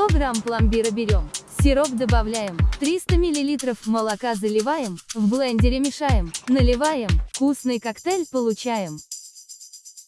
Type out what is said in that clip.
100 грамм пломбира берем, сироп добавляем, 300 миллилитров молока заливаем, в блендере мешаем, наливаем, вкусный коктейль получаем.